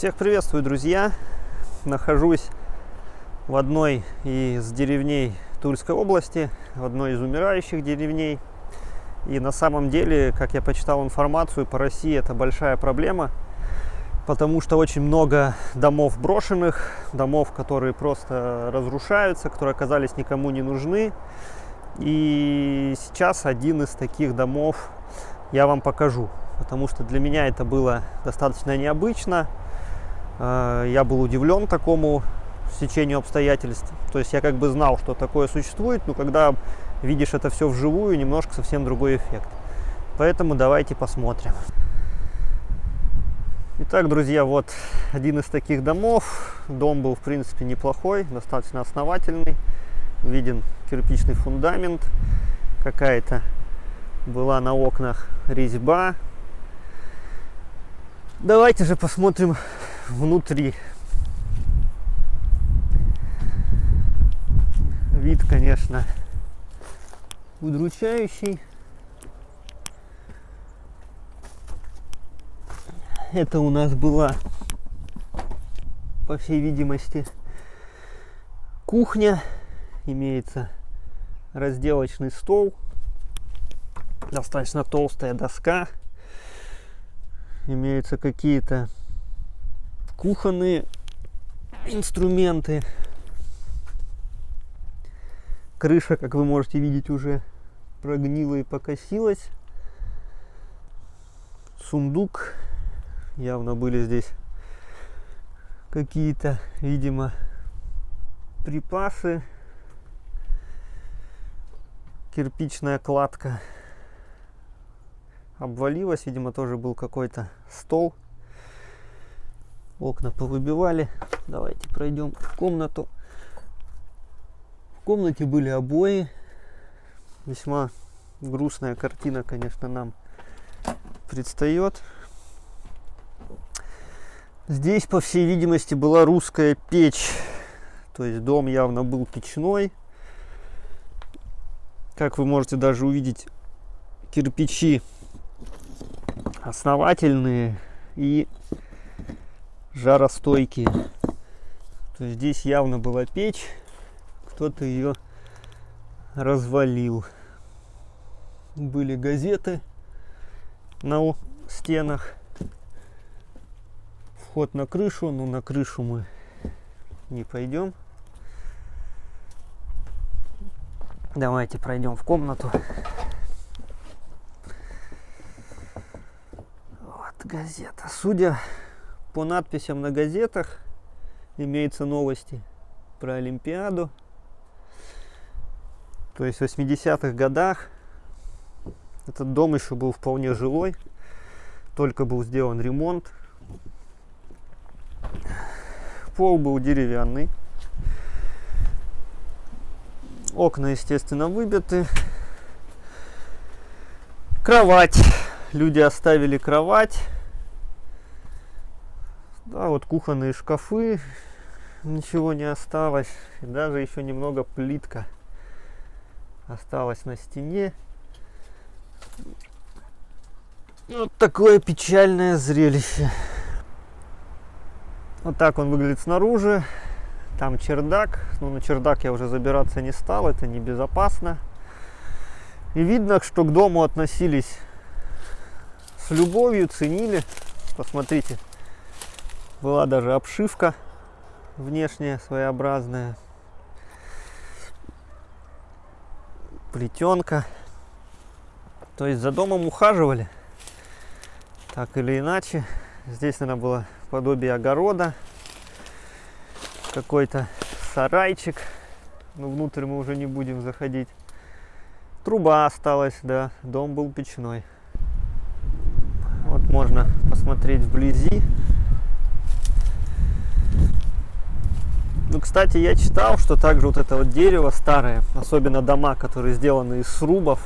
Всех приветствую, друзья! Нахожусь в одной из деревней Тульской области, в одной из умирающих деревней. И на самом деле, как я почитал информацию, по России это большая проблема, потому что очень много домов брошенных, домов, которые просто разрушаются, которые оказались никому не нужны. И сейчас один из таких домов я вам покажу, потому что для меня это было достаточно необычно. Э, я был удивлен такому стечению обстоятельств. То есть я как бы знал, что такое существует, но когда видишь это все вживую, немножко совсем другой эффект. Поэтому давайте посмотрим. Итак, друзья, вот один из таких домов. Дом был, в принципе, неплохой, достаточно основательный. Виден кирпичный фундамент. Какая-то была на окнах резьба. Давайте же посмотрим внутри. Вид, конечно, удручающий. Это у нас была, по всей видимости, кухня. Имеется разделочный стол, достаточно толстая доска. Имеются какие-то кухонные инструменты. Крыша, как вы можете видеть, уже прогнила и покосилась. Сундук. Явно были здесь какие-то, видимо, припасы. Кирпичная кладка обвалилась. Видимо, тоже был какой-то стол окна повыбивали. Давайте пройдем в комнату. В комнате были обои. Весьма грустная картина, конечно, нам предстает. Здесь, по всей видимости, была русская печь. То есть дом явно был печной. Как вы можете даже увидеть, кирпичи основательные и жаростойкие. То есть здесь явно была печь, кто-то ее развалил. Были газеты на стенах. Вход на крышу, но на крышу мы не пойдем. Давайте пройдем в комнату. Вот газета. Судя по надписям на газетах имеются новости про Олимпиаду. То есть в 80-х годах этот дом еще был вполне жилой. Только был сделан ремонт. Пол был деревянный. Окна, естественно, выбиты. Кровать. Люди оставили кровать да, вот кухонные шкафы, ничего не осталось. И даже еще немного плитка осталась на стене. Вот такое печальное зрелище. Вот так он выглядит снаружи. Там чердак. Но на чердак я уже забираться не стал, это небезопасно. И видно, что к дому относились с любовью, ценили. Посмотрите, была даже обшивка внешняя своеобразная. Плетенка. То есть за домом ухаживали. Так или иначе. Здесь, наверное, было подобие огорода. Какой-то сарайчик. Но внутрь мы уже не будем заходить. Труба осталась, да. Дом был печной. Вот можно посмотреть вблизи. Кстати, я читал, что также вот это вот дерево старое, особенно дома, которые сделаны из срубов,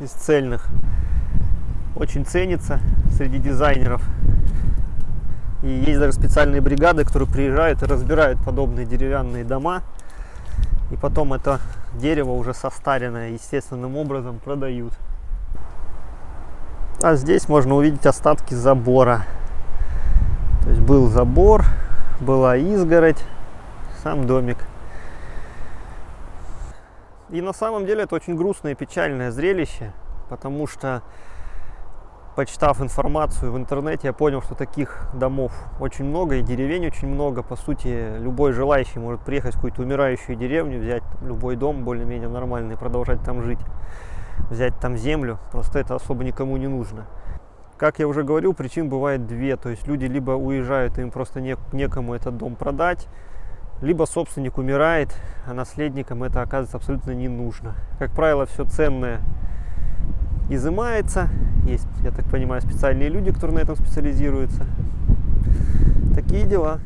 из цельных, очень ценится среди дизайнеров. И есть даже специальные бригады, которые приезжают и разбирают подобные деревянные дома. И потом это дерево уже состаренное естественным образом продают. А здесь можно увидеть остатки забора. То есть был забор, была изгородь, сам домик. И на самом деле это очень грустное и печальное зрелище, потому что, почитав информацию в интернете, я понял, что таких домов очень много и деревень очень много. По сути, любой желающий может приехать в какую-то умирающую деревню, взять любой дом более-менее нормальный продолжать там жить, взять там землю. Просто это особо никому не нужно. Как я уже говорил, причин бывает две. То есть люди либо уезжают, им просто не, некому этот дом продать, либо собственник умирает, а наследникам это оказывается абсолютно не нужно. Как правило, все ценное изымается. Есть, я так понимаю, специальные люди, которые на этом специализируются. Такие дела.